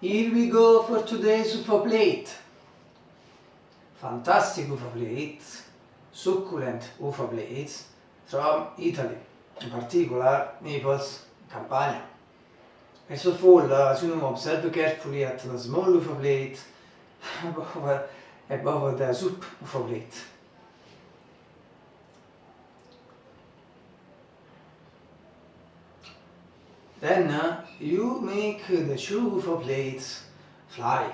Here we go for today's UFO plate. Fantastic UFO plates, succulent UFO plates from Italy, in particular Naples, Campania. First of all, as you know, observe carefully at the small UFO plate above, above the soup UFO plate. Then uh, you make the UFO plates fly.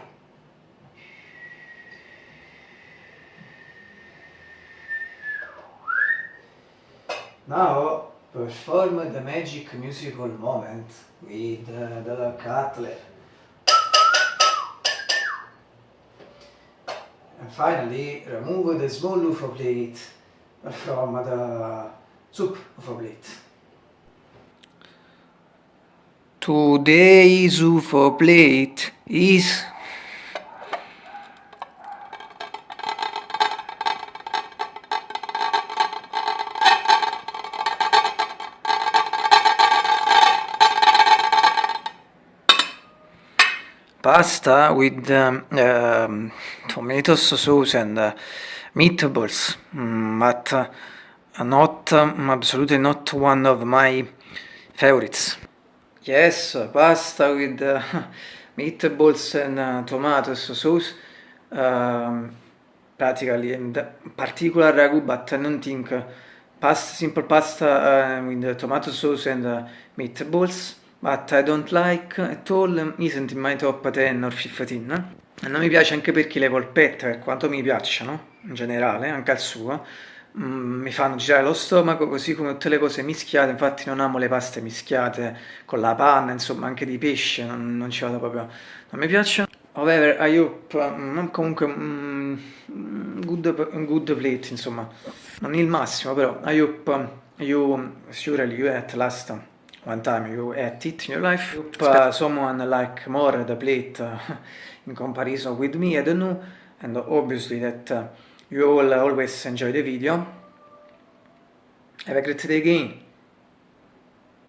Now perform the magic musical moment with the cutler. And finally remove the small UFO plate from the soup UFO plate. Today's UFO plate is pasta with um, um, tomato sauce and uh, meatballs, mm, but uh, not um, absolutely not one of my favorites. Yes, pasta with uh, meatballs and uh, tomato sauce, um, practically and particular ragu, but I don't think pasta, simple pasta uh, with tomato sauce and uh, meatballs. But I don't like at all isn't in my top 10 or 15 e non mi piace anche perché le polpette per quanto mi piacciono in generale anche al suo mm, mi fanno girare lo stomaco così come tutte le cose mischiate. Infatti non amo le paste mischiate con la panna insomma anche di pesce non, non ci vado proprio. Non mi piacciono. However I hope mm, comunque mm, good, good plate insomma. Non il massimo però I hope you surely you at last one time you ate it in your life. Uh, someone like more the plate uh, in comparison with me, I don't know. And obviously that uh, you will always enjoy the video. Have a great day again.